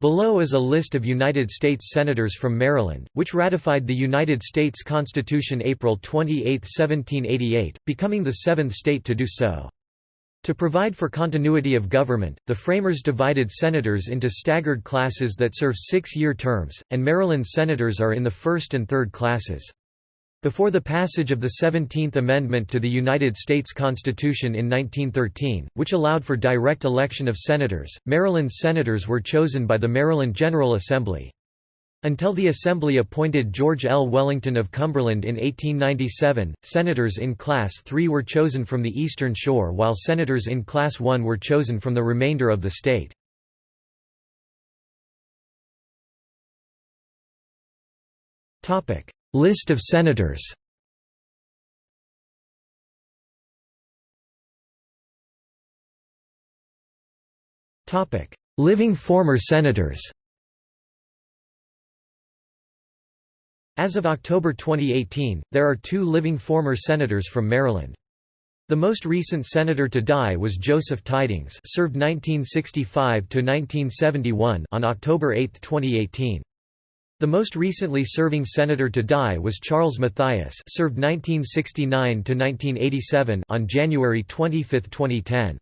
Below is a list of United States Senators from Maryland, which ratified the United States Constitution April 28, 1788, becoming the seventh state to do so. To provide for continuity of government, the framers divided senators into staggered classes that serve six-year terms, and Maryland senators are in the first and third classes. Before the passage of the Seventeenth Amendment to the United States Constitution in 1913, which allowed for direct election of senators, Maryland's senators were chosen by the Maryland General Assembly. Until the Assembly appointed George L. Wellington of Cumberland in 1897, senators in Class III were chosen from the Eastern Shore while senators in Class I were chosen from the remainder of the state. List of senators Living former senators As of October 2018, there are two living former senators from Maryland. The most recent senator to die was Joseph Tydings served 1965–1971 on October 8, 2018. The most recently serving senator to die was Charles Mathias served 1969–1987 on January 25, 2010.